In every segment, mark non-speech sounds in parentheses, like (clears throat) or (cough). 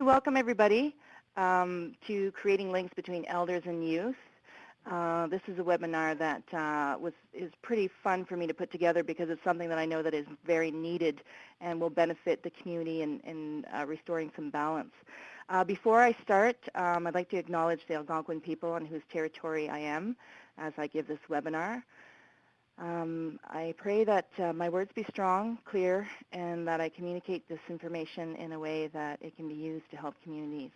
Welcome everybody um, to Creating Links Between Elders and Youth. Uh, this is a webinar that uh, was is pretty fun for me to put together because it's something that I know that is very needed and will benefit the community in, in uh, restoring some balance. Uh, before I start, um, I'd like to acknowledge the Algonquin people on whose territory I am as I give this webinar. Um, I pray that uh, my words be strong, clear, and that I communicate this information in a way that it can be used to help communities.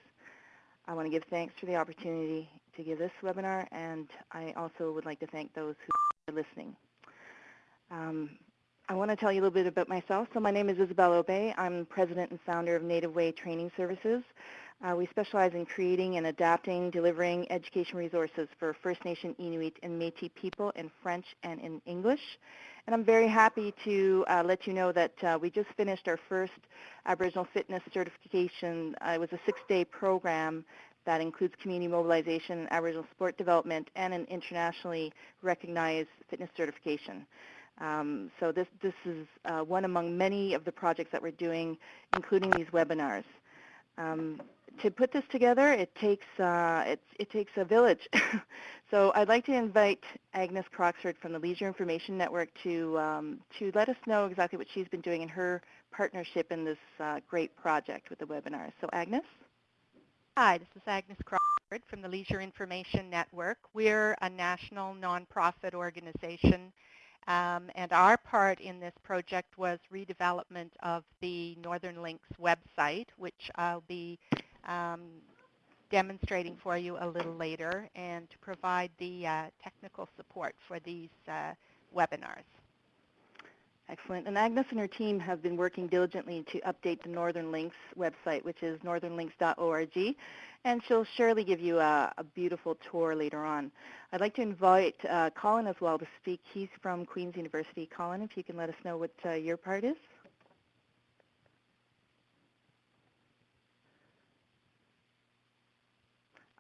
I want to give thanks for the opportunity to give this webinar, and I also would like to thank those who are listening. Um, I want to tell you a little bit about myself. So my name is Isabel Obey. I'm president and founder of Native Way Training Services. Uh, we specialize in creating and adapting, delivering education resources for First Nation, Inuit, and Métis people in French and in English. And I'm very happy to uh, let you know that uh, we just finished our first Aboriginal Fitness certification. Uh, it was a six-day program that includes community mobilization, Aboriginal sport development, and an internationally recognized fitness certification. Um, so this, this is uh, one among many of the projects that we're doing, including these webinars. Um, to put this together, it takes uh, it, it takes a village. (laughs) so I'd like to invite Agnes Croxford from the Leisure Information Network to um, to let us know exactly what she's been doing in her partnership in this uh, great project with the webinar. So Agnes. Hi, this is Agnes Croxford from the Leisure Information Network. We're a national nonprofit organization um, and our part in this project was redevelopment of the Northern Links website, which I'll be um, demonstrating for you a little later, and to provide the uh, technical support for these uh, webinars. Excellent. And Agnes and her team have been working diligently to update the Northern Links website, which is northernlinks.org, and she'll surely give you a, a, beautiful tour later on. I'd like to invite uh, Colin as well to speak. He's from Queen's University. Colin, if you can let us know what uh, your part is.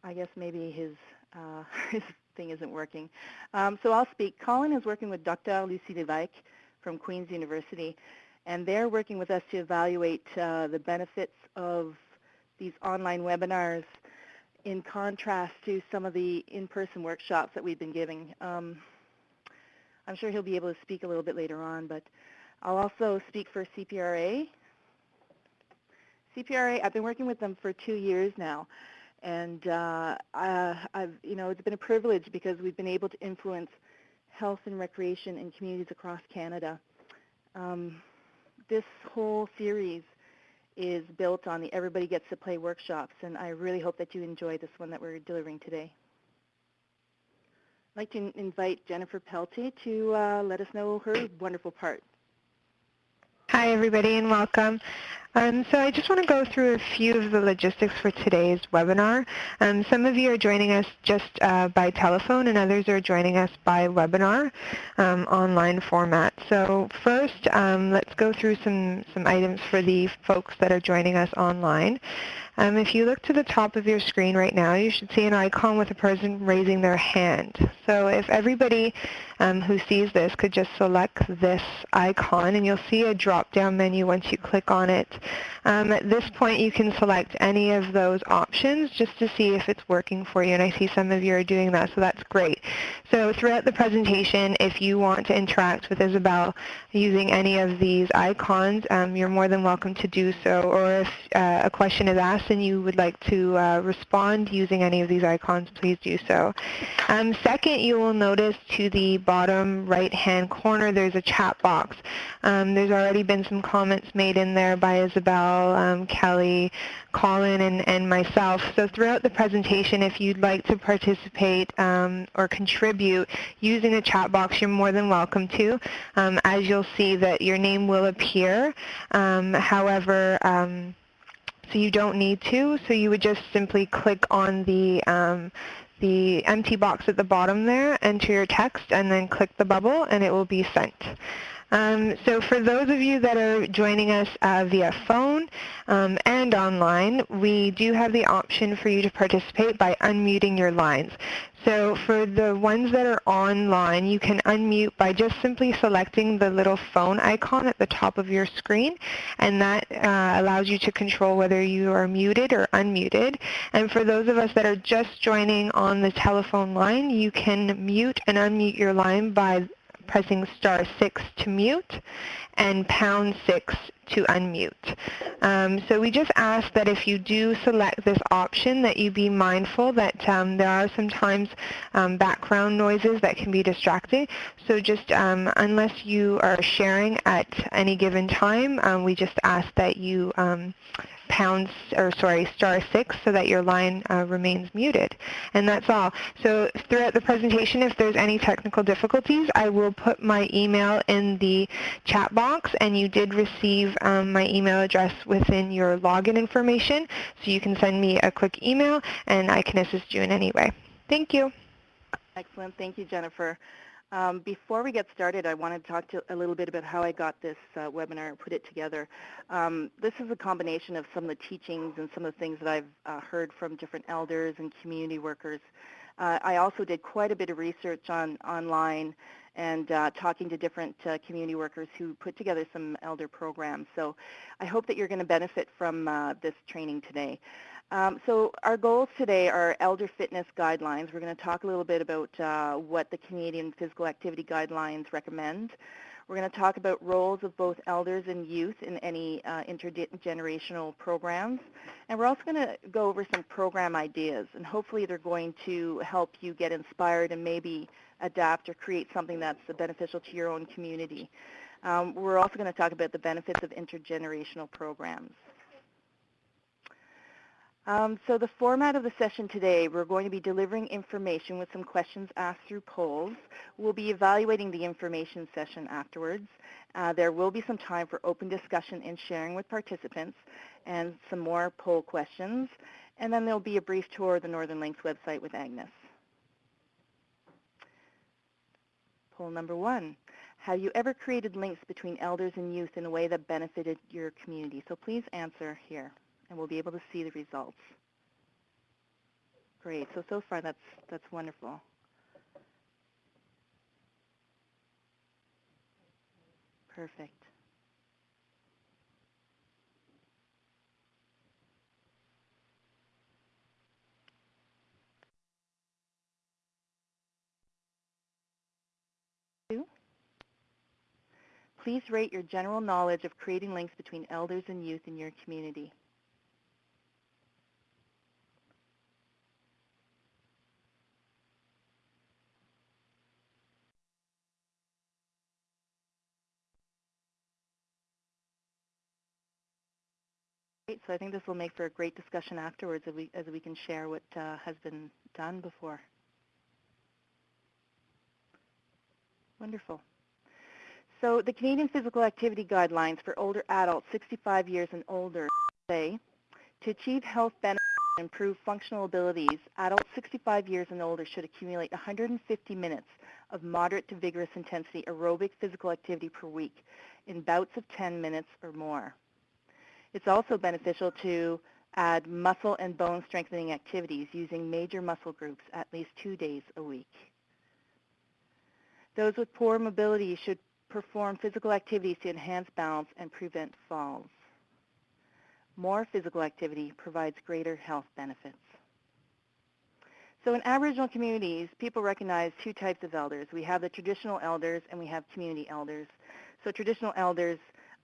I guess maybe his uh, (laughs) his thing isn't working. Um, so I'll speak. Colin is working with Dr. Lucie Levesque from Queen's University, and they're working with us to evaluate uh, the benefits of these online webinars in contrast to some of the in-person workshops that we've been giving. Um, I'm sure he'll be able to speak a little bit later on, but I'll also speak for CPRA. CPRA, I've been working with them for two years now, and uh, I've, you know, it's been a privilege because we've been able to influence health and recreation in communities across Canada. Um, this whole series is built on the Everybody Gets to Play workshops, and I really hope that you enjoy this one that we're delivering today. I'd like to invite Jennifer Peltier to uh, let us know her wonderful part. Hi everybody and welcome. Um, so I just want to go through a few of the logistics for today's webinar. Um, some of you are joining us just uh, by telephone and others are joining us by webinar um, online format. So first, um, let's go through some, some items for the folks that are joining us online. Um, if you look to the top of your screen right now, you should see an icon with a person raising their hand. So if everybody um, who sees this could just select this icon, and you'll see a drop-down menu once you click on it. Um, at this point, you can select any of those options just to see if it's working for you, and I see some of you are doing that, so that's great. So throughout the presentation, if you want to interact with Isabel using any of these icons, um, you're more than welcome to do so, or if uh, a question is asked, and you would like to uh, respond using any of these icons, please do so. Um, second, you will notice to the bottom right-hand corner there's a chat box. Um, there's already been some comments made in there by Isabel, um, Kelly, Colin, and, and myself. So throughout the presentation, if you'd like to participate um, or contribute using the chat box, you're more than welcome to. Um, as you'll see that your name will appear. Um, however, so you don't need to. So you would just simply click on the um, the empty box at the bottom there, enter your text, and then click the bubble, and it will be sent. Um, so for those of you that are joining us uh, via phone um, and online, we do have the option for you to participate by unmuting your lines. So for the ones that are online, you can unmute by just simply selecting the little phone icon at the top of your screen, and that uh, allows you to control whether you are muted or unmuted. And for those of us that are just joining on the telephone line, you can mute and unmute your line by pressing star 6 to mute and pound 6 to unmute. Um, so we just ask that if you do select this option that you be mindful that um, there are sometimes um, background noises that can be distracting. So just um, unless you are sharing at any given time, um, we just ask that you um, pound, or sorry, star six so that your line uh, remains muted. And that's all. So throughout the presentation, if there's any technical difficulties, I will put my email in the chat box, and you did receive um, my email address within your login information, so you can send me a quick email, and I can assist you in any way. Thank you. Excellent. Thank you, Jennifer. Um, before we get started, I want to talk to a little bit about how I got this uh, webinar and put it together. Um, this is a combination of some of the teachings and some of the things that I've uh, heard from different elders and community workers. Uh, I also did quite a bit of research on online and uh, talking to different uh, community workers who put together some elder programs. So I hope that you're going to benefit from uh, this training today. Um, so our goals today are elder fitness guidelines. We're going to talk a little bit about uh, what the Canadian Physical Activity Guidelines recommend. We're going to talk about roles of both elders and youth in any uh, intergenerational programs. And we're also going to go over some program ideas, and hopefully they're going to help you get inspired and maybe adapt or create something that's beneficial to your own community. Um, we're also going to talk about the benefits of intergenerational programs. Um, so the format of the session today, we're going to be delivering information with some questions asked through polls. We'll be evaluating the information session afterwards. Uh, there will be some time for open discussion and sharing with participants and some more poll questions. And then there'll be a brief tour of the Northern Links website with Agnes. Poll number one. Have you ever created links between elders and youth in a way that benefited your community? So please answer here and we'll be able to see the results. Great. So, so far that's, that's wonderful. Perfect. Please rate your general knowledge of creating links between elders and youth in your community. Great. So I think this will make for a great discussion afterwards as we, as we can share what uh, has been done before. Wonderful. So the Canadian Physical Activity Guidelines for older adults 65 years and older say, to achieve health benefits and improve functional abilities, adults 65 years and older should accumulate 150 minutes of moderate to vigorous intensity aerobic physical activity per week in bouts of 10 minutes or more. It's also beneficial to add muscle and bone strengthening activities using major muscle groups at least two days a week. Those with poor mobility should perform physical activities to enhance balance and prevent falls. More physical activity provides greater health benefits. So in Aboriginal communities, people recognize two types of elders. We have the traditional elders and we have community elders. So traditional elders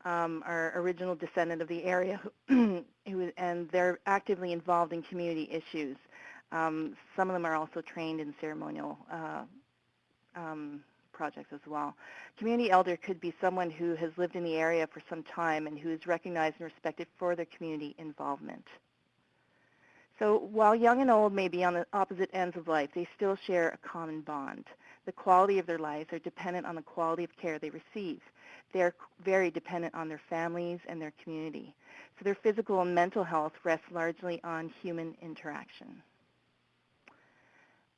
um, are original descendant of the area, (clears throat) who, and they're actively involved in community issues. Um, some of them are also trained in ceremonial uh, um, projects as well. Community elder could be someone who has lived in the area for some time and who is recognized and respected for their community involvement. So while young and old may be on the opposite ends of life, they still share a common bond. The quality of their lives are dependent on the quality of care they receive they're very dependent on their families and their community. So their physical and mental health rests largely on human interaction.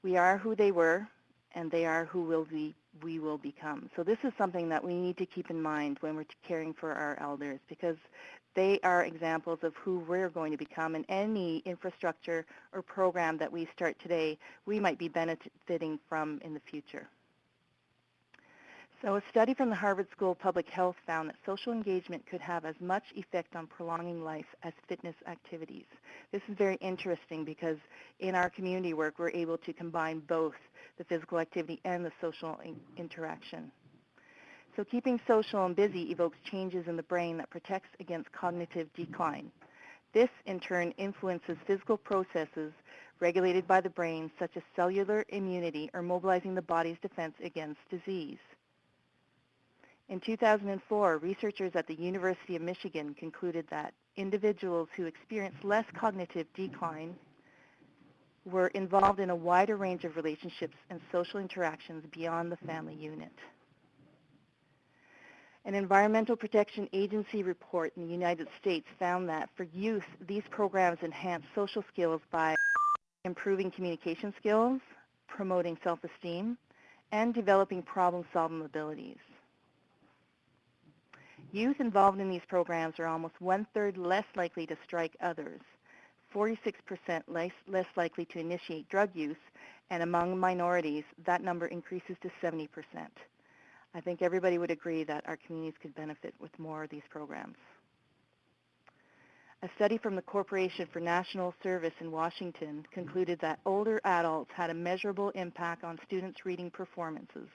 We are who they were, and they are who will be, we will become. So this is something that we need to keep in mind when we're caring for our elders because they are examples of who we're going to become and any infrastructure or program that we start today, we might be benefiting from in the future. So a study from the Harvard School of Public Health found that social engagement could have as much effect on prolonging life as fitness activities. This is very interesting because in our community work, we're able to combine both the physical activity and the social in interaction. So keeping social and busy evokes changes in the brain that protects against cognitive decline. This, in turn, influences physical processes regulated by the brain, such as cellular immunity or mobilizing the body's defense against disease. In 2004, researchers at the University of Michigan concluded that individuals who experienced less cognitive decline were involved in a wider range of relationships and social interactions beyond the family unit. An Environmental Protection Agency report in the United States found that for youth, these programs enhance social skills by improving communication skills, promoting self-esteem, and developing problem-solving abilities. Youth involved in these programs are almost one-third less likely to strike others, 46% less, less likely to initiate drug use, and among minorities, that number increases to 70%. I think everybody would agree that our communities could benefit with more of these programs. A study from the Corporation for National Service in Washington concluded that older adults had a measurable impact on students' reading performances,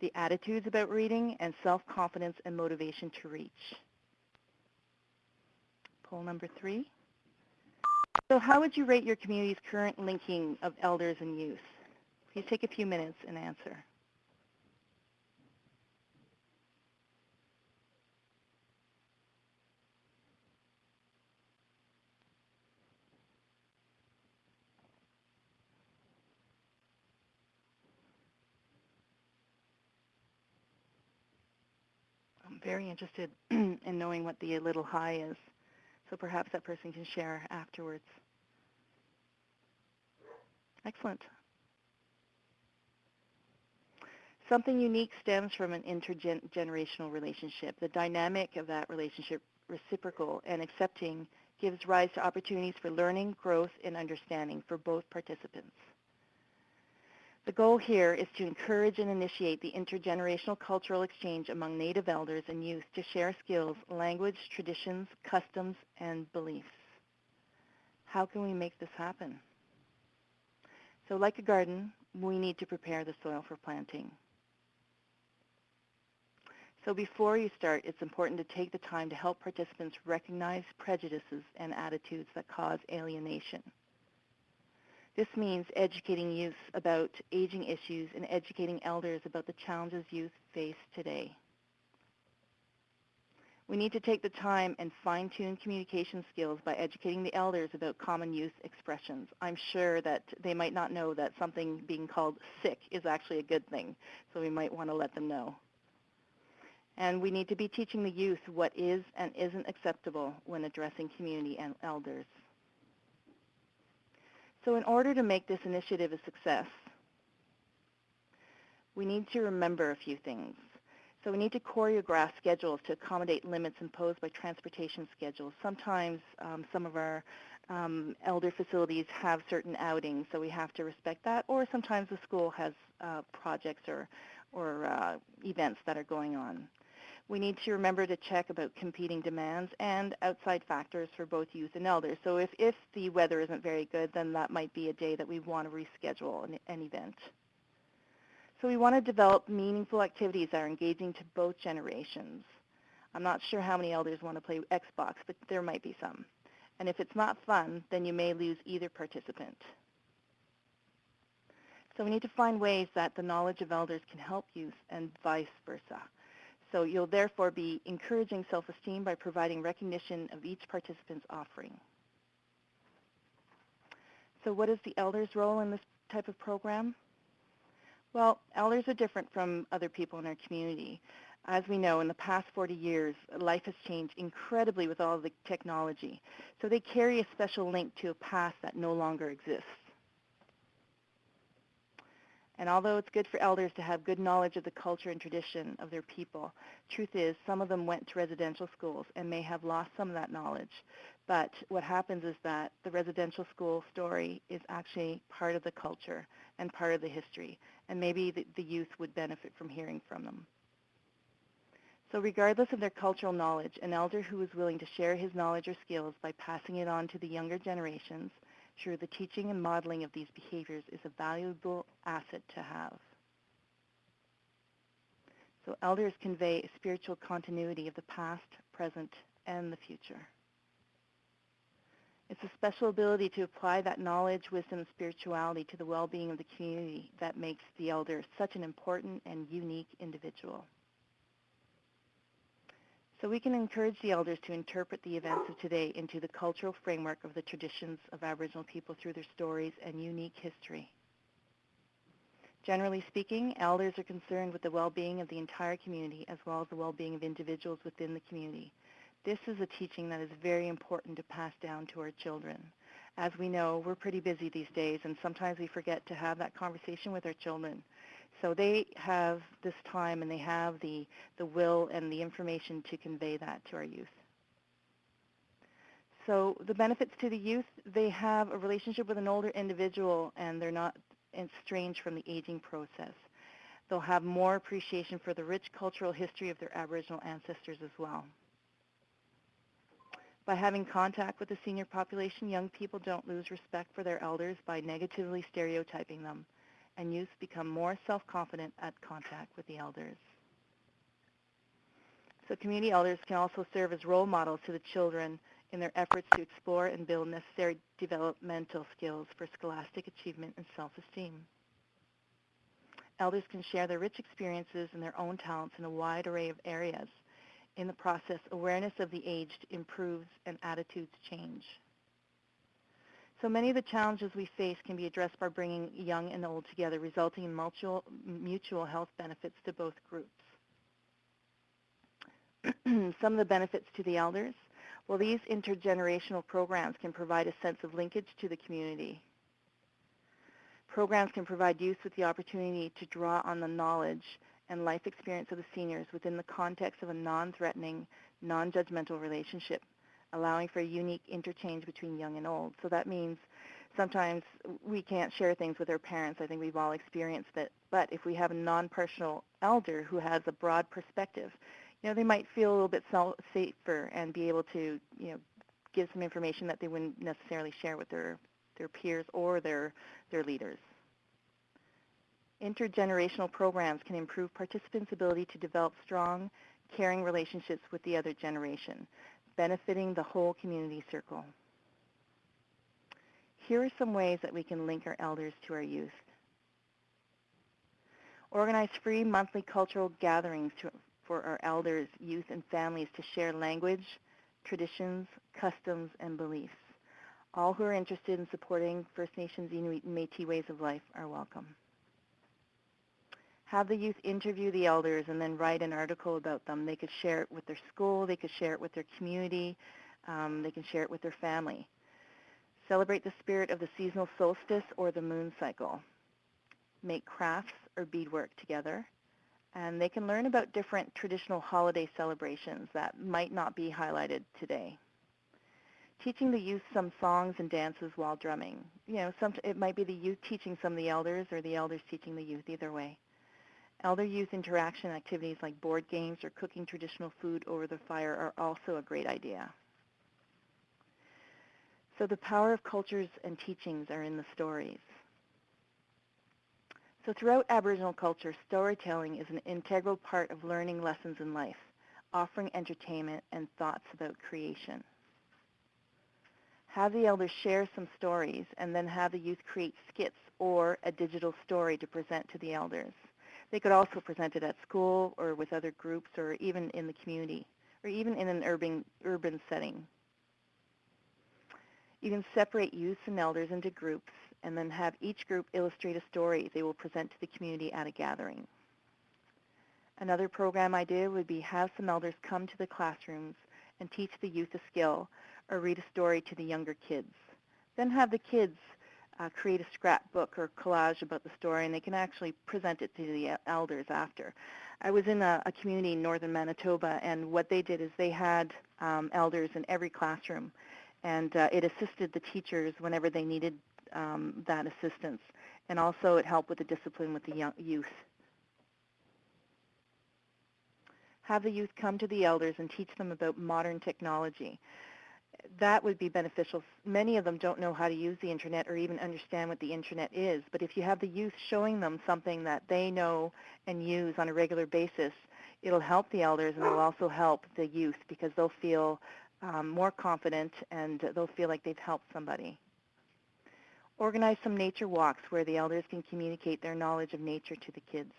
the attitudes about reading, and self-confidence and motivation to reach. Poll number three. So how would you rate your community's current linking of elders and youth? Please take a few minutes and answer. I'm very interested (clears throat) in knowing what the little high is. So perhaps that person can share afterwards. Excellent. Something unique stems from an intergenerational relationship. The dynamic of that relationship, reciprocal and accepting, gives rise to opportunities for learning, growth, and understanding for both participants. The goal here is to encourage and initiate the intergenerational cultural exchange among Native elders and youth to share skills, language, traditions, customs, and beliefs. How can we make this happen? So like a garden, we need to prepare the soil for planting. So before you start, it's important to take the time to help participants recognize prejudices and attitudes that cause alienation. This means educating youth about aging issues and educating elders about the challenges youth face today. We need to take the time and fine-tune communication skills by educating the elders about common youth expressions. I'm sure that they might not know that something being called sick is actually a good thing, so we might want to let them know. And we need to be teaching the youth what is and isn't acceptable when addressing community and elders. So in order to make this initiative a success, we need to remember a few things. So we need to choreograph schedules to accommodate limits imposed by transportation schedules. Sometimes um, some of our um, elder facilities have certain outings, so we have to respect that. Or sometimes the school has uh, projects or, or uh, events that are going on. We need to remember to check about competing demands and outside factors for both youth and elders. So if, if the weather isn't very good, then that might be a day that we want to reschedule an, an event. So we want to develop meaningful activities that are engaging to both generations. I'm not sure how many elders want to play Xbox, but there might be some. And if it's not fun, then you may lose either participant. So we need to find ways that the knowledge of elders can help youth and vice versa. So you'll therefore be encouraging self-esteem by providing recognition of each participant's offering. So what is the elder's role in this type of program? Well, elders are different from other people in our community. As we know, in the past 40 years, life has changed incredibly with all the technology. So they carry a special link to a past that no longer exists. And although it's good for elders to have good knowledge of the culture and tradition of their people, truth is some of them went to residential schools and may have lost some of that knowledge. But what happens is that the residential school story is actually part of the culture and part of the history, and maybe the, the youth would benefit from hearing from them. So regardless of their cultural knowledge, an elder who is willing to share his knowledge or skills by passing it on to the younger generations through the teaching and modeling of these behaviors is a valuable asset to have. So elders convey a spiritual continuity of the past, present, and the future. It's a special ability to apply that knowledge, wisdom, and spirituality to the well-being of the community that makes the elder such an important and unique individual. So we can encourage the elders to interpret the events of today into the cultural framework of the traditions of Aboriginal people through their stories and unique history. Generally speaking, elders are concerned with the well-being of the entire community as well as the well-being of individuals within the community. This is a teaching that is very important to pass down to our children. As we know, we're pretty busy these days and sometimes we forget to have that conversation with our children. So they have this time and they have the, the will and the information to convey that to our youth. So the benefits to the youth, they have a relationship with an older individual and they're not estranged from the aging process. They'll have more appreciation for the rich cultural history of their Aboriginal ancestors as well. By having contact with the senior population, young people don't lose respect for their elders by negatively stereotyping them, and youth become more self-confident at contact with the elders. So community elders can also serve as role models to the children in their efforts to explore and build necessary developmental skills for scholastic achievement and self-esteem. Elders can share their rich experiences and their own talents in a wide array of areas. In the process, awareness of the aged improves and attitudes change. So many of the challenges we face can be addressed by bringing young and old together, resulting in mutual, mutual health benefits to both groups. (clears throat) Some of the benefits to the elders. Well, these intergenerational programs can provide a sense of linkage to the community. Programs can provide youth with the opportunity to draw on the knowledge and life experience of the seniors within the context of a non-threatening, non-judgmental relationship, allowing for a unique interchange between young and old. So that means sometimes we can't share things with our parents. I think we've all experienced it. But if we have a non-personal elder who has a broad perspective, you know, they might feel a little bit safer and be able to, you know, give some information that they wouldn't necessarily share with their, their peers or their, their leaders. Intergenerational programs can improve participants' ability to develop strong, caring relationships with the other generation, benefiting the whole community circle. Here are some ways that we can link our elders to our youth. Organize free monthly cultural gatherings to, for our elders, youth, and families to share language, traditions, customs, and beliefs. All who are interested in supporting First Nations, Inuit, and Métis ways of life are welcome have the youth interview the elders and then write an article about them. They could share it with their school, they could share it with their community, um, they can share it with their family. Celebrate the spirit of the seasonal solstice or the moon cycle. Make crafts or beadwork together. And they can learn about different traditional holiday celebrations that might not be highlighted today. Teaching the youth some songs and dances while drumming. You know, some, it might be the youth teaching some of the elders or the elders teaching the youth, either way. Elder youth interaction activities like board games or cooking traditional food over the fire are also a great idea. So the power of cultures and teachings are in the stories. So throughout Aboriginal culture, storytelling is an integral part of learning lessons in life, offering entertainment and thoughts about creation. Have the elders share some stories and then have the youth create skits or a digital story to present to the elders. They could also present it at school or with other groups or even in the community or even in an urban, urban setting. You can separate youths and elders into groups and then have each group illustrate a story they will present to the community at a gathering. Another program idea would be have some elders come to the classrooms and teach the youth a skill or read a story to the younger kids. Then have the kids uh, create a scrapbook or collage about the story, and they can actually present it to the elders after. I was in a, a community in northern Manitoba, and what they did is they had um, elders in every classroom, and uh, it assisted the teachers whenever they needed um, that assistance, and also it helped with the discipline with the young, youth. Have the youth come to the elders and teach them about modern technology that would be beneficial. Many of them don't know how to use the internet or even understand what the internet is. But if you have the youth showing them something that they know and use on a regular basis, it'll help the elders and it'll also help the youth because they'll feel um, more confident and they'll feel like they've helped somebody. Organize some nature walks where the elders can communicate their knowledge of nature to the kids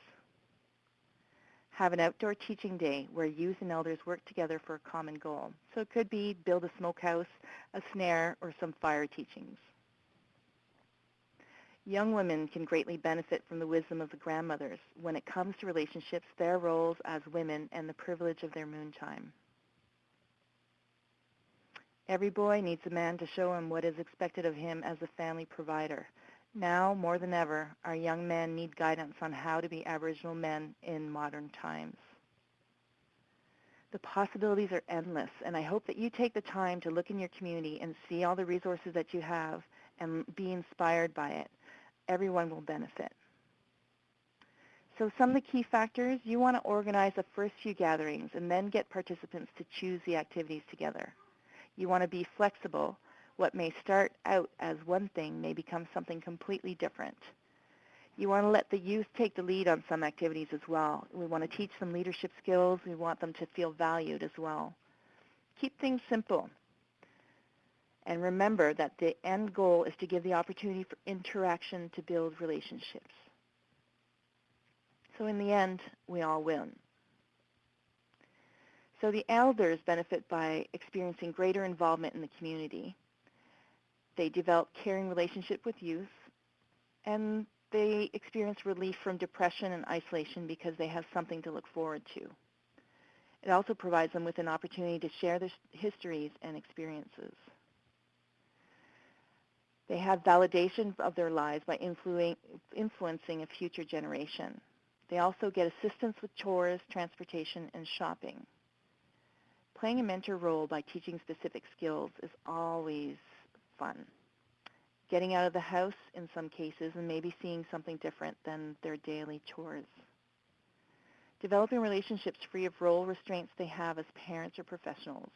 have an outdoor teaching day where youth and elders work together for a common goal. So it could be build a smokehouse, a snare, or some fire teachings. Young women can greatly benefit from the wisdom of the grandmothers when it comes to relationships, their roles as women, and the privilege of their moontime. Every boy needs a man to show him what is expected of him as a family provider. Now, more than ever, our young men need guidance on how to be Aboriginal men in modern times. The possibilities are endless, and I hope that you take the time to look in your community and see all the resources that you have and be inspired by it. Everyone will benefit. So some of the key factors, you want to organize the first few gatherings and then get participants to choose the activities together. You want to be flexible what may start out as one thing may become something completely different. You want to let the youth take the lead on some activities as well. We want to teach them leadership skills. We want them to feel valued as well. Keep things simple. And remember that the end goal is to give the opportunity for interaction to build relationships. So in the end, we all win. So the elders benefit by experiencing greater involvement in the community. They develop caring relationship with youth, and they experience relief from depression and isolation because they have something to look forward to. It also provides them with an opportunity to share their histories and experiences. They have validation of their lives by influencing a future generation. They also get assistance with chores, transportation, and shopping. Playing a mentor role by teaching specific skills is always fun. Getting out of the house in some cases and maybe seeing something different than their daily chores. Developing relationships free of role restraints they have as parents or professionals.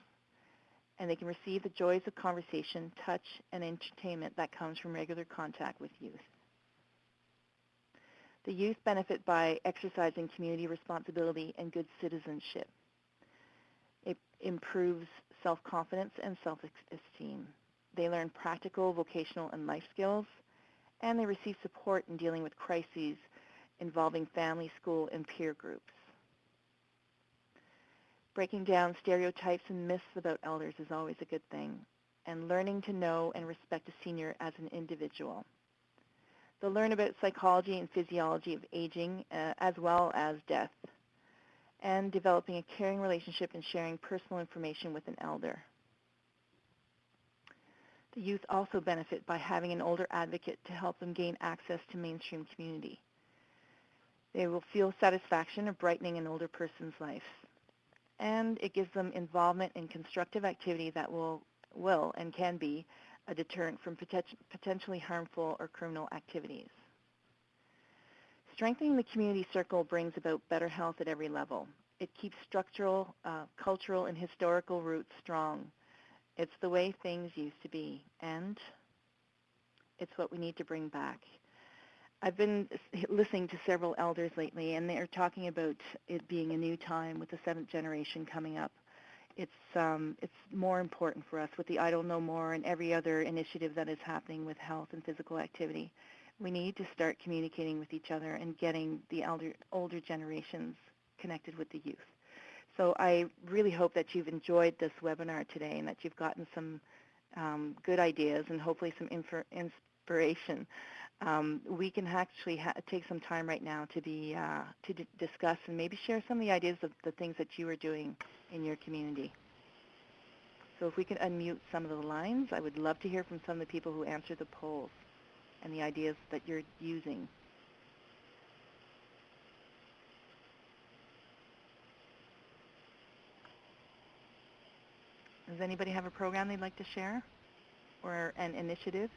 And they can receive the joys of conversation, touch, and entertainment that comes from regular contact with youth. The youth benefit by exercising community responsibility and good citizenship. It improves self-confidence and self-esteem. They learn practical, vocational, and life skills, and they receive support in dealing with crises involving family, school, and peer groups. Breaking down stereotypes and myths about elders is always a good thing, and learning to know and respect a senior as an individual. They'll learn about psychology and physiology of aging, uh, as well as death, and developing a caring relationship and sharing personal information with an elder. The youth also benefit by having an older advocate to help them gain access to mainstream community. They will feel satisfaction of brightening an older person's life. And it gives them involvement in constructive activity that will, will and can be a deterrent from potentially harmful or criminal activities. Strengthening the community circle brings about better health at every level. It keeps structural, uh, cultural, and historical roots strong it's the way things used to be, and it's what we need to bring back. I've been listening to several elders lately, and they're talking about it being a new time with the seventh generation coming up. It's um, it's more important for us with the Idle No More and every other initiative that is happening with health and physical activity. We need to start communicating with each other and getting the elder, older generations connected with the youth. So I really hope that you've enjoyed this webinar today and that you've gotten some um, good ideas and hopefully some inspiration. Um, we can actually take some time right now to be uh, to discuss and maybe share some of the ideas of the things that you are doing in your community. So if we can unmute some of the lines, I would love to hear from some of the people who answered the polls. and the ideas that you're using. Does anybody have a program they'd like to share or an initiative?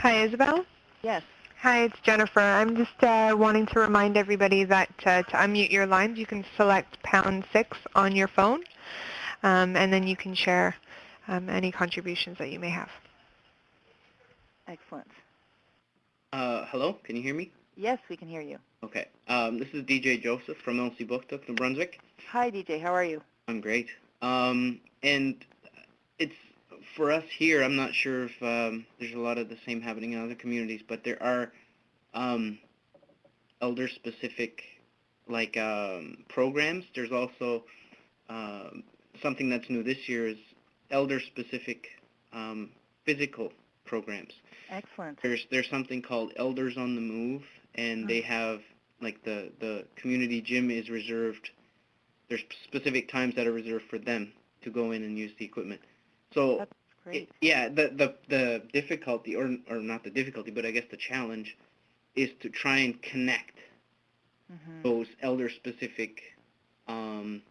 Hi, Isabel. Yes. Hi, it's Jennifer. I'm just uh, wanting to remind everybody that uh, to unmute your lines, you can select pound six on your phone, um, and then you can share um, any contributions that you may have. Excellent. Uh, hello, can you hear me? Yes, we can hear you. Okay. Um, this is DJ Joseph from Elsipogtog, New Brunswick. Hi, DJ. How are you? I'm great. Um, and it's for us here. I'm not sure if um, there's a lot of the same happening in other communities, but there are um, elder-specific like um, programs. There's also um, something that's new this year is elder-specific um, physical programs. Excellent. There's there's something called Elders on the Move, and they have like the the community gym is reserved. There's specific times that are reserved for them to go in and use the equipment. So That's great. it- yeah, the the the difficulty or or not the difficulty, but I guess the challenge is to try and connect hmm those elder specific um,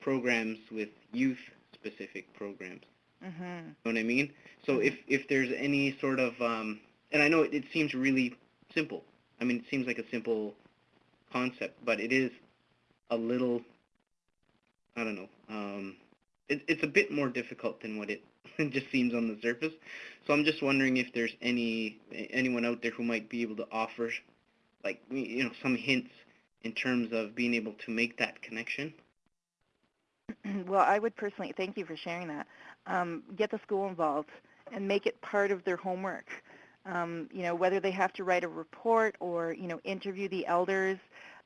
programs with youth specific programs. Mm -hmm. You know what I mean? So if if there's any sort of um, and I know it, it seems really simple. I mean, it seems like a simple concept, but it is a little. I don't know. Um, it, it's a bit more difficult than what it (laughs) just seems on the surface. So I'm just wondering if there's any anyone out there who might be able to offer, like you know, some hints in terms of being able to make that connection. (clears throat) well, I would personally, thank you for sharing that, um, get the school involved and make it part of their homework. Um, you know, whether they have to write a report or, you know, interview the elders,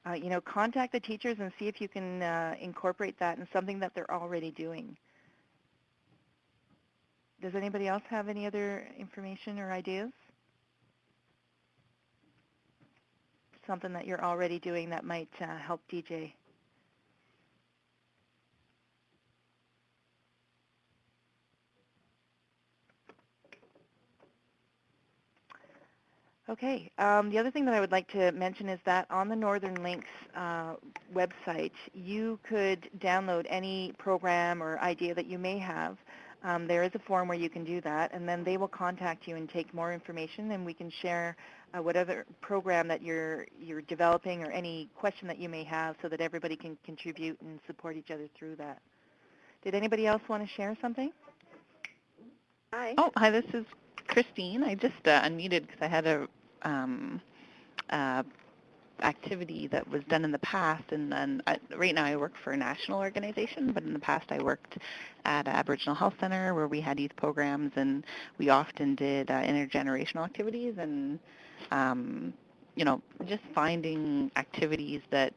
uh, you know, contact the teachers and see if you can uh, incorporate that in something that they're already doing. Does anybody else have any other information or ideas? Something that you're already doing that might uh, help DJ. Okay. Um, the other thing that I would like to mention is that on the Northern Links uh, website, you could download any program or idea that you may have. Um, there is a form where you can do that, and then they will contact you and take more information, and we can share uh, whatever program that you're you're developing or any question that you may have, so that everybody can contribute and support each other through that. Did anybody else want to share something? Hi. Oh, hi, this is Christine. I just uh, unmuted because I had a um, uh, activity that was done in the past, and then I, right now I work for a national organization, but in the past I worked at Aboriginal Health Center where we had youth programs, and we often did uh, intergenerational activities, and um, you know, just finding activities that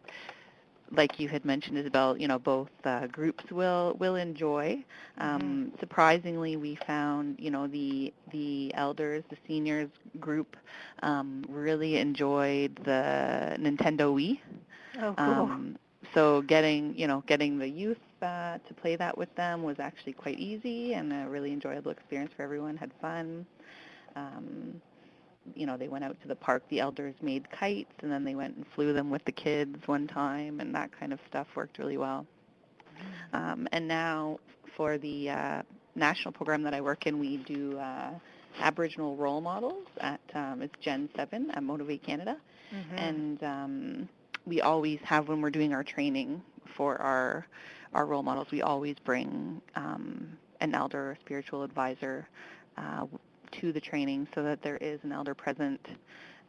like you had mentioned, Isabel, you know, both uh, groups will will enjoy. Um, Surprisingly, we found, you know, the the elders, the seniors group, um, really enjoyed the Nintendo Wii. Oh, cool. Um, so getting, you know, getting the youth uh, to play that with them was actually quite easy and a really enjoyable experience for everyone. Had fun. Um, you know, they went out to the park. The elders made kites, and then they went and flew them with the kids one time, and that kind of stuff worked really well. Um, and now for the uh, national program that I work in, we do uh, Aboriginal role models at um, it's Gen 7 at Motivate Canada, Mhm. and um, we always have when we're doing our training for our our role models, we always bring um, an elder or spiritual advisor uh, to the training so that there is an elder present.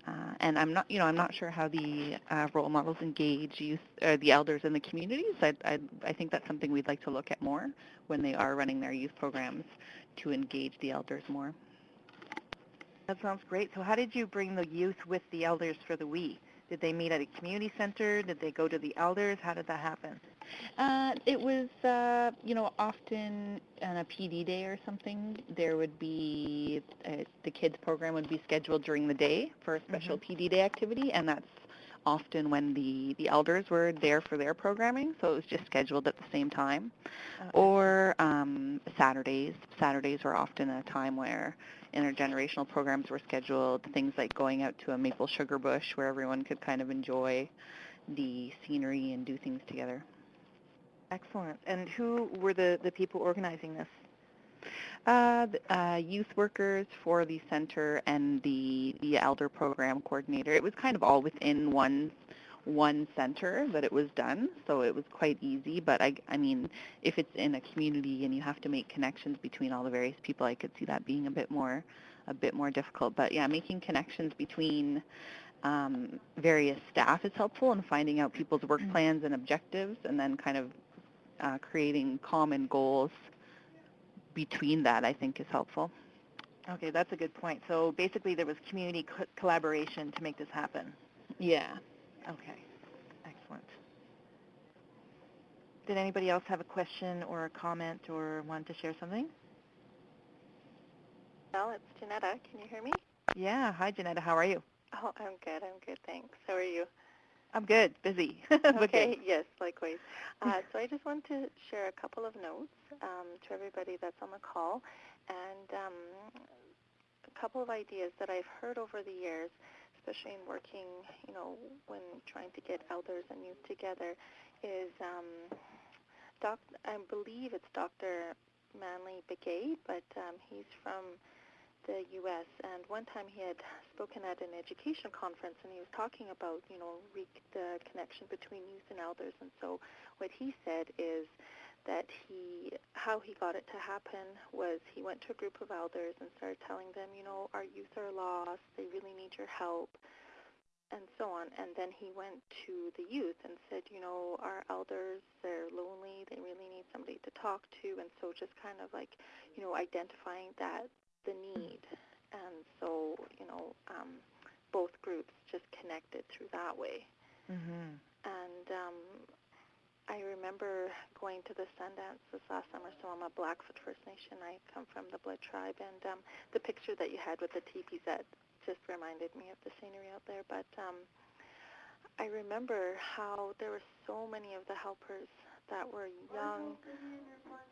Uh, and I'm not, you know, I'm not sure how the uh, role models engage youth, or the elders in the communities. I, I, I think that's something we'd like to look at more when they are running their youth programs to engage the elders more. That sounds great. So how did you bring the youth with the elders for the Wii? Did they meet at a community center? Did they go to the elders? How did that happen? Uh, it was, uh, you know, often on a PD day or something, there would be, uh, the kids program would be scheduled during the day for a special PD day activity, and that's often when the, the elders were there for their programming, so it was just scheduled at the same time. Okay. Or um, Saturdays. Saturdays were often a time where intergenerational programs were scheduled, things like going out to a maple sugar bush where everyone could kind of enjoy the scenery and do things together. Excellent. And who were the, the people organizing this? Uh, uh, youth workers for the center and the, the elder program coordinator. It was kind of all within one one center that it was done, so it was quite easy. But I, I mean, if it's in a community and you have to make connections between all the various people, I could see that being a bit more a bit more difficult. But yeah, making connections between um, various staff is helpful, and finding out people's work Mhm. plans and objectives, and then kind of uh, creating common goals between that, I think is helpful. Okay, that's a good point. So basically there was community co- collaboration to make this happen. Yeah. Okay, excellent. Did anybody else have a question or a comment or want to share something? Well, it's Janetta. Can you hear me? Yeah, hi Janetta, how are you? Oh, I'm good. I'm good. Thanks. How are you? I'm good, busy. (laughs) but good. okay. Yes, likewise. Uh, so I just want to share a couple of notes um, to everybody that's on the call, and um, a couple of ideas that I've heard over the years, especially in working, you know, when trying to get elders and youth together, is um, doc. I believe it's Dr. Manley Begay, but um, he's from the U.S. And one time he had spoken at an education conference, and he was talking about, you know, the connection between youth and elders. And so, what he said is that he, how he got it to happen was he went to a group of elders and started telling them, you know, our youth are lost, they really need your help, and so on. And then he went to the youth and said, you know, our elders, they're lonely, they really need somebody to talk to, and so just kind of like, you know, identifying that the need. And so, you know, um, both groups just connected through that way. Mhm. And um, I remember going to the Sundance this last summer. So I'm a Blackfoot First Nation. I come from the Blood Tribe, and um, the picture that you had with the teepees that just reminded me of the scenery out there. But um, I remember how there were so many of the helpers that were young,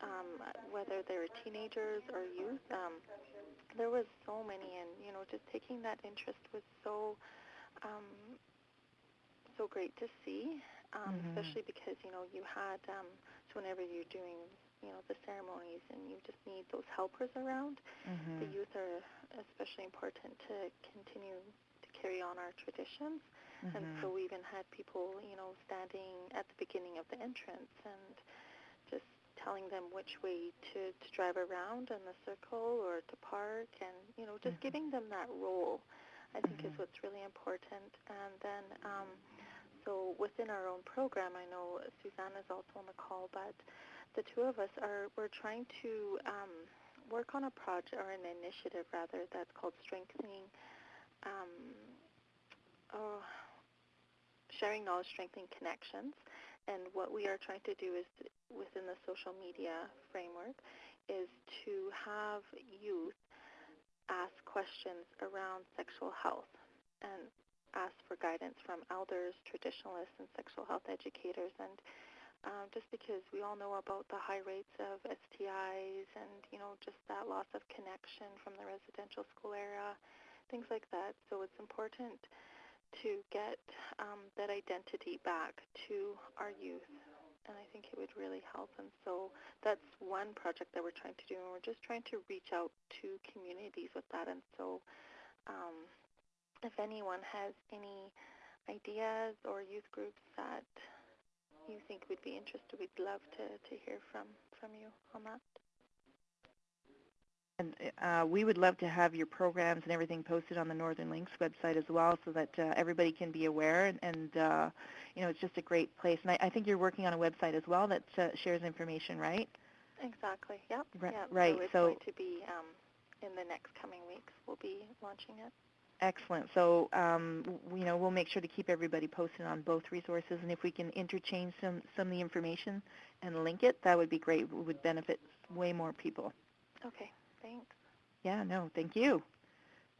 um, whether they were teenagers or youth. Um, there was so many, and you know, just taking that interest was so um, so great to see, um, Mhm. especially because you know you had um, so whenever you're doing you know the ceremonies and you just need those helpers around. Mhm. The youth are especially important to continue to carry on our traditions. And Mhm. so we even had people, you know, standing at the beginning of the entrance and telling them which way to, to drive around in the circle or to park and, you know, just Mhm. giving them that role, I think Mhm. is what's really important. And then, um, so within our own program, I know Suzanne is also on the call, but the two of us are, we're trying to um, work on a project or an initiative rather that's called Strengthening um, oh, sharing knowledge, strengthening connections. And what we are trying to do is within the social media framework is to have youth ask questions around sexual health and ask for guidance from elders, traditionalists, and sexual health educators. And um, just because we all know about the high rates of STIs and, you know, just that loss of connection from the residential school era, things like that. So it's important to get um, that identity back to our youth. And I think it would really help. And so that's one project that we're trying to do. And we're just trying to reach out to communities with that. And so um, if anyone has any ideas or youth groups that you think would be interested, we'd love to, to hear from, from you on that. And uh, we would love to have your programs and everything posted on the Northern Links website as well so that uh, everybody can be aware. And, and uh, you know, it's just a great place. And I, I think you're working on a website as well that uh, shares information, right? Exactly. Yep. Ri- yep. right, So it's so- going to be um, in the next coming weeks. We'll be launching it. Excellent. So, um, w- you know, we'll make sure to keep everybody posted on both resources. And if we can interchange some, some of the information and link it, that would be great. It would benefit way more people. Okay. Thanks. Yeah, no, thank you.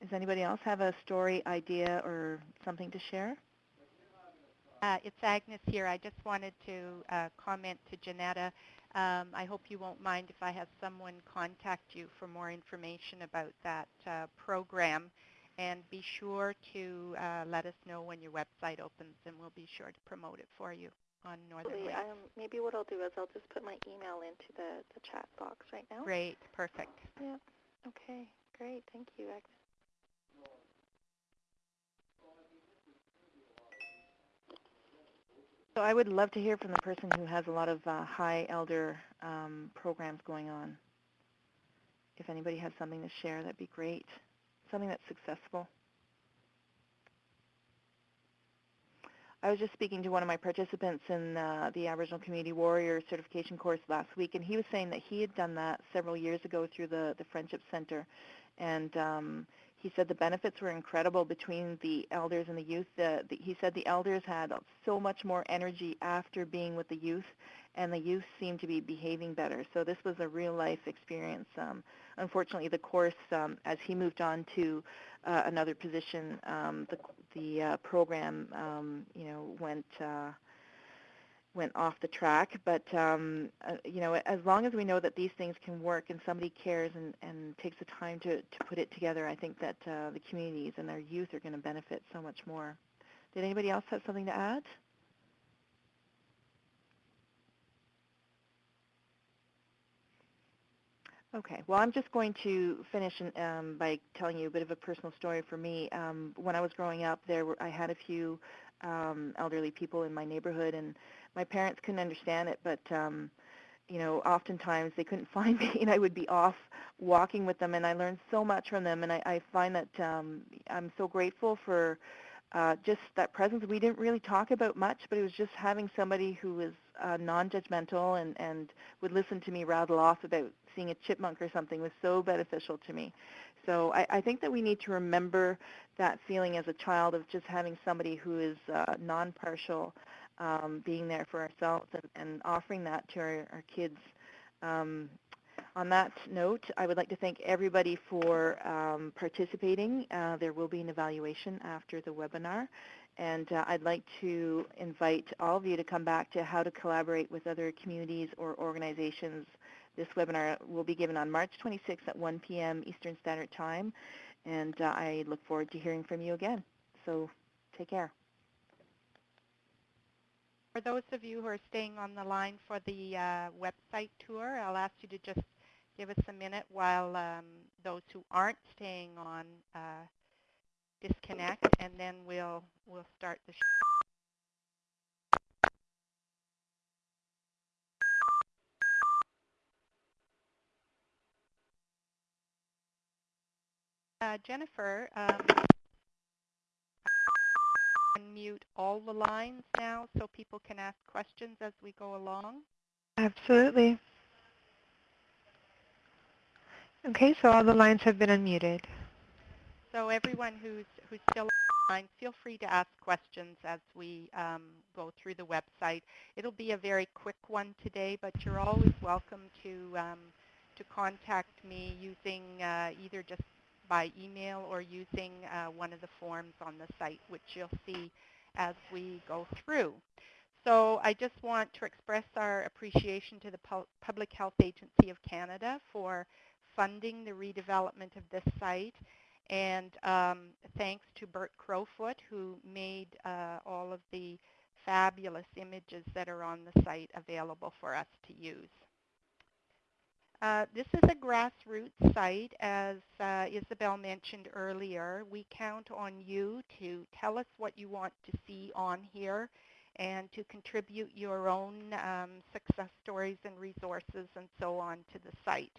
Does anybody else have a story, idea, or something to share? Uh, it's Agnes here. I just wanted to uh, comment to Janetta. Um, I hope you won't mind if I have someone contact you for more information about that uh, program. And be sure to uh, let us know when your website opens, and we'll be sure to promote it for you on Northern. Um, maybe what I'll do is I'll just put my email into the, the chat box right now. Great, perfect. Yeah, Okay, great. Thank you, Agnes. So I would love to hear from the person who has a lot of uh, high elder um, programs going on. If anybody has something to share, that'd be great. Something that's successful. I was just speaking to one of my participants in uh, the Aboriginal Community Warrior certification course last week, and he was saying that he had done that several years ago through the, the Friendship Center. And um, he said the benefits were incredible between the elders and the youth. The, the, he said the elders had so much more energy after being with the youth, and the youth seemed to be behaving better. So this was a real-life experience. Um, unfortunately, the course, um, as he moved on to uh, another position, um, the, the uh, program, um, you know, went uh, went off the track. But um, uh, you know, as long as we know that these things can work and somebody cares and, and takes the time to, to put it together, I think that uh, the communities and their youth are going to benefit so much more. Did anybody else have something to add? Okay, well, I'm just going to finish um, by telling you a bit of a personal story for me. Um, when I was growing up, there were I had a few um, elderly people in my neighborhood, and my parents couldn't understand it, but um, you know, oftentimes they couldn't (laughs) find me, and I would be off walking with them, and I learned so much from them, and I, I find that um, I'm so grateful for uh, just that presence. We didn't really talk about much, but it was just having somebody who was uh, non-judgmental and, and would listen to me rattle off about seeing a chipmunk or something was so beneficial to me. So I, I think that we need to remember that feeling as a child of just having somebody who is uh, non-partial, um, being there for ourselves and, and offering that to our, our kids. Um, on that note, I would like to thank everybody for um, participating. Uh, there will be an evaluation after the webinar. And uh, I'd like to invite all of you to come back to how to collaborate with other communities or organizations. This webinar will be given on March 26th at 1 p.m. Eastern Standard Time. And uh, I look forward to hearing from you again. So take care. For those of you who are staying on the line for the uh, website tour, I'll ask you to just give us a minute while um, those who aren't staying on uh, disconnect, and then we'll we'll start the show. Uh, Jennifer, um, unmute all the lines now so people can ask questions as we go along. Absolutely. Okay, so all the lines have been unmuted. So everyone who's who's still online, feel free to ask questions as we um, go through the website. It'll be a very quick one today, but you're always welcome to um, to contact me using uh, either just by email or using uh, one of the forms on the site, which you'll see as we go through. So I just want to express our appreciation to the Pu Public Health Agency of Canada for funding the redevelopment of this site. And um, thanks to Bert Crowfoot, who made uh, all of the fabulous images that are on the site available for us to use. Uh, this is a grassroots site, as uh, Isabel mentioned earlier. We count on you to tell us what you want to see on here and to contribute your own um, success stories and resources and so on to the site.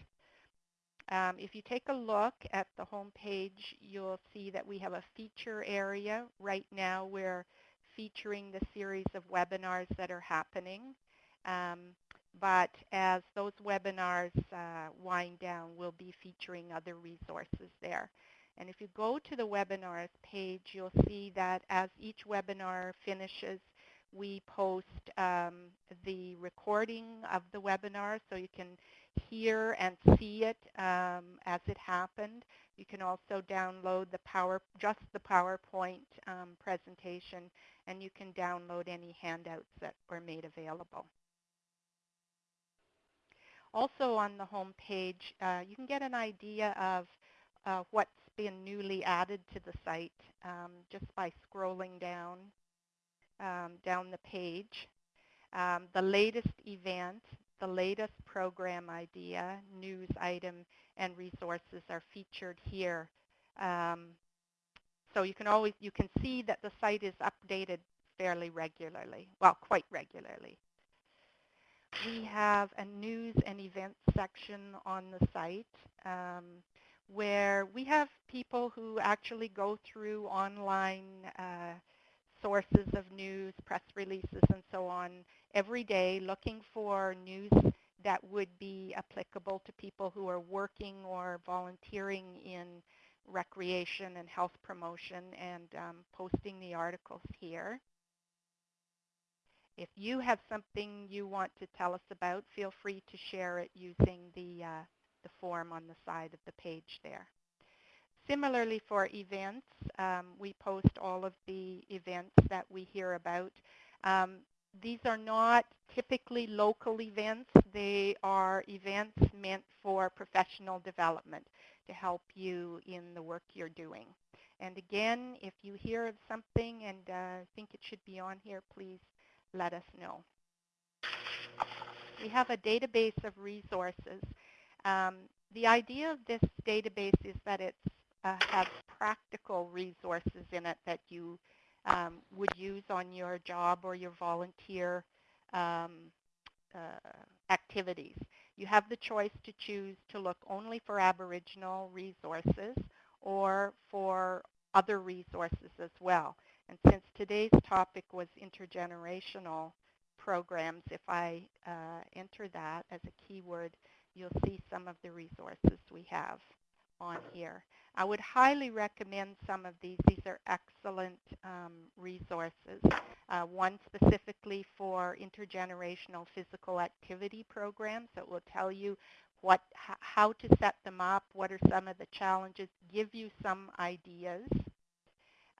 Um, if you take a look at the home page, you'll see that we have a feature area. Right now we're featuring the series of webinars that are happening. Um, but as those webinars uh, wind down, we'll be featuring other resources there. And if you go to the webinars page, you'll see that as each webinar finishes, we post um, the recording of the webinar so you can hear and see it um, as it happened. You can also download the power, just the PowerPoint um, presentation, and you can download any handouts that were made available. Also on the home page, uh, you can get an idea of uh, what's been newly added to the site um, just by scrolling down um, down the page. Um, the latest event, the latest program idea, news item, and resources are featured here. Um, so you can always you can see that the site is updated fairly regularly, well, quite regularly. We have a news and events section on the site um, where we have people who actually go through online uh, sources of news, press releases, and so on every day looking for news that would be applicable to people who are working or volunteering in recreation and health promotion and um, posting the articles here. If you have something you want to tell us about, feel free to share it using the, uh, the form on the side of the page there. Similarly for events, um, we post all of the events that we hear about. Um, these are not typically local events. They are events meant for professional development to help you in the work you're doing. And again, if you hear of something and uh, think it should be on here, please let us know. We have a database of resources. Um, the idea of this database is that it uh, has practical resources in it that you um, would use on your job or your volunteer um, uh, activities. You have the choice to choose to look only for Aboriginal resources or for other resources as well. And since today's topic was intergenerational programs, if I uh, enter that as a keyword, you'll see some of the resources we have on here. I would highly recommend some of these. These are excellent um, resources. Uh, one specifically for intergenerational physical activity programs that will tell you what, how to set them up, what are some of the challenges, give you some ideas.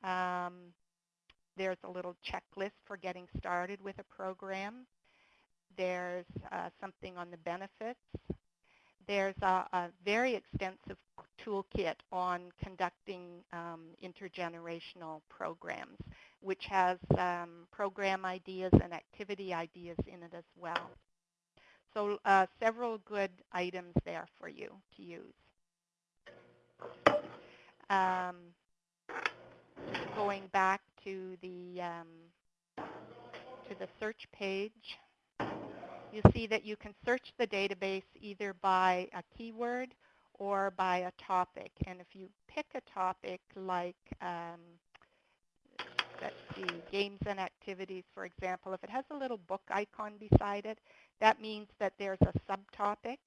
Um, there's a little checklist for getting started with a program. There's uh, something on the benefits. There's a, a very extensive toolkit on conducting um, intergenerational programs, which has um, program ideas and activity ideas in it as well. So uh, several good items there for you to use. Um, going back to the um, to the search page, you see that you can search the database either by a keyword or by a topic. And if you pick a topic like, um, let's see, games and activities, for example, if it has a little book icon beside it, that means that there's a subtopic.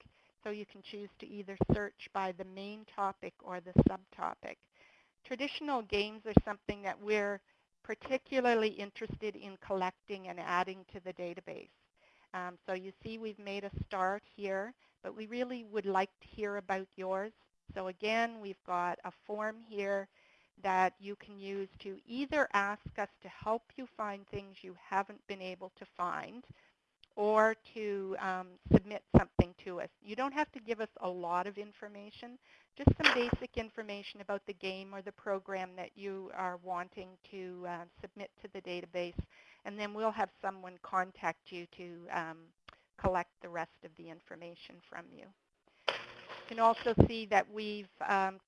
So you can choose to either search by the main topic or the subtopic. Traditional games are something that we're particularly interested in collecting and adding to the database. Um, so you see we've made a start here, but we really would like to hear about yours. So again, we've got a form here that you can use to either ask us to help you find things you haven't been able to find or to um, submit something to us. You don't have to give us a lot of information, just some basic information about the game or the program that you are wanting to uh, submit to the database and then we'll have someone contact you to um, collect the rest of the information from you. You can also see that we've um,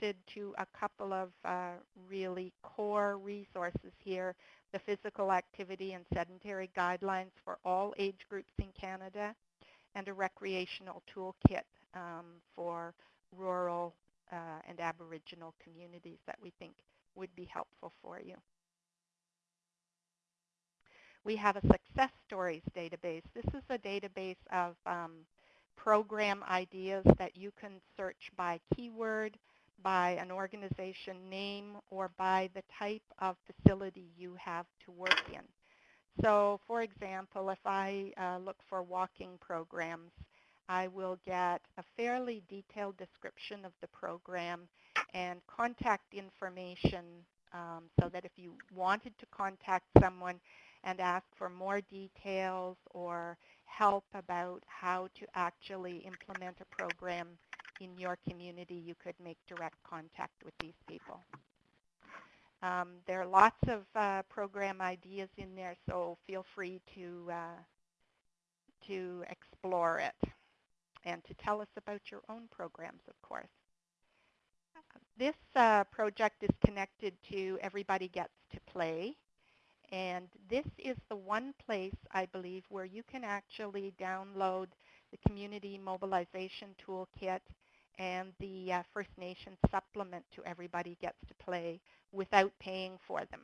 to a couple of uh, really core resources here, the physical activity and sedentary guidelines for all age groups in Canada, and a recreational toolkit um, for rural uh, and Aboriginal communities that we think would be helpful for you. We have a success stories database. This is a database of um, program ideas that you can search by keyword, by an organization name, or by the type of facility you have to work in. So for example, if I uh, look for walking programs, I will get a fairly detailed description of the program and contact information um, so that if you wanted to contact someone and ask for more details or help about how to actually implement a program in your community, you could make direct contact with these people. Um, there are lots of uh, program ideas in there, so feel free to uh, to explore it and to tell us about your own programs, of course. This uh, project is connected to Everybody Gets to Play, and this is the one place, I believe, where you can actually download the Community Mobilization Toolkit and the uh, First Nations supplement to Everybody Gets to Play without paying for them.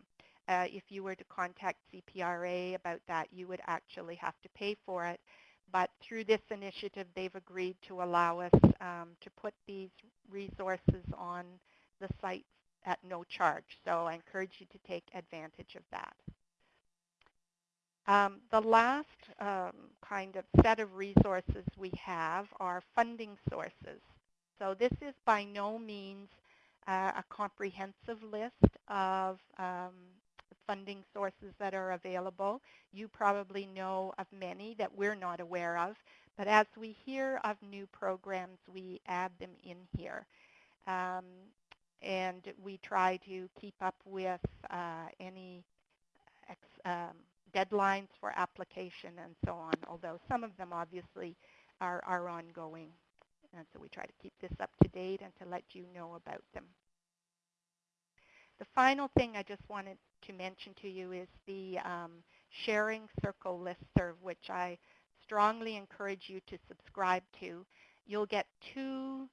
Uh, if you were to contact CPRA about that, you would actually have to pay for it. But through this initiative, they've agreed to allow us um, to put these resources on the site at no charge. So I encourage you to take advantage of that. Um, the last um, kind of set of resources we have are funding sources. So this is by no means uh, a comprehensive list of um, funding sources that are available. You probably know of many that we're not aware of, but as we hear of new programs, we add them in here. Um, and we try to keep up with uh, any um, deadlines for application and so on, although some of them obviously are, are ongoing. And so we try to keep this up to date and to let you know about them. The final thing I just wanted to mention to you is the um, Sharing Circle listserv, which I strongly encourage you to subscribe to. You'll get two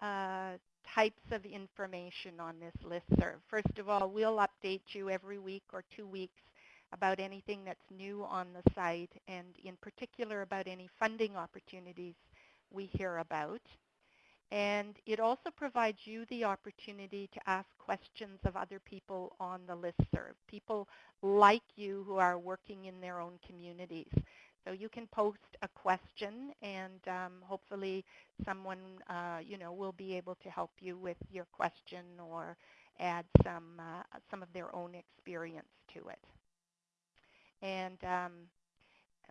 uh, types of information on this listserv. First of all, we'll update you every week or two weeks about anything that's new on the site and in particular about any funding opportunities we hear about. And it also provides you the opportunity to ask questions of other people on the listserv, people like you who are working in their own communities. So you can post a question and um, hopefully someone uh, you know, will be able to help you with your question or add some, uh, some of their own experience to it. And um,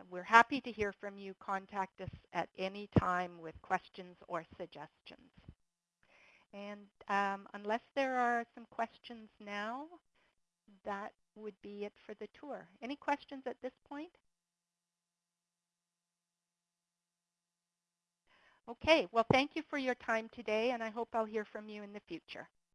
we're happy to hear from you. Contact us at any time with questions or suggestions. And um, unless there are some questions now, that would be it for the tour. Any questions at this point? Okay, well thank you for your time today and I hope I'll hear from you in the future.